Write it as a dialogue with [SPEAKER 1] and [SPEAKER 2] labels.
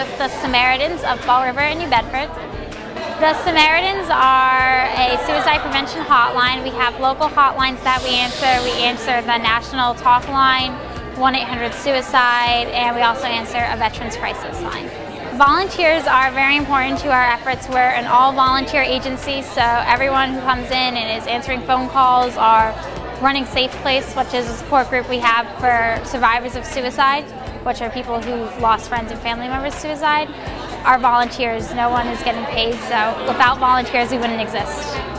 [SPEAKER 1] with the Samaritans of Fall River in New Bedford. The Samaritans are a suicide prevention hotline. We have local hotlines that we answer. We answer the national talk line, 1-800-SUICIDE, and we also answer a veterans crisis line. Volunteers are very important to our efforts. We're an all-volunteer agency, so everyone who comes in and is answering phone calls are running Safe Place, which is a support group we have for survivors of suicide, which are people who've lost friends and family members to suicide. Our volunteers, no one is getting paid, so without volunteers we wouldn't exist.